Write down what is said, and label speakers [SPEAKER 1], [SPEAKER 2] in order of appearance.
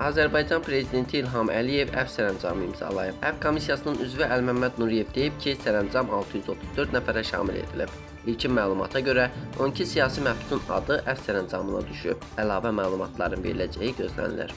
[SPEAKER 1] Azərbaycan Prezidenti İlham Əliyev əv sərəncamı imzalayıb. Əv Komissiyasının üzvü Əlməmməd Nuriyev deyib ki, sərəncam 634 nəfərə şamil edilib. İlkin məlumata görə 12 siyasi məhbusun adı əv sərəncamına düşüb. Əlavə məlumatların veriləcəyi gözlənilir.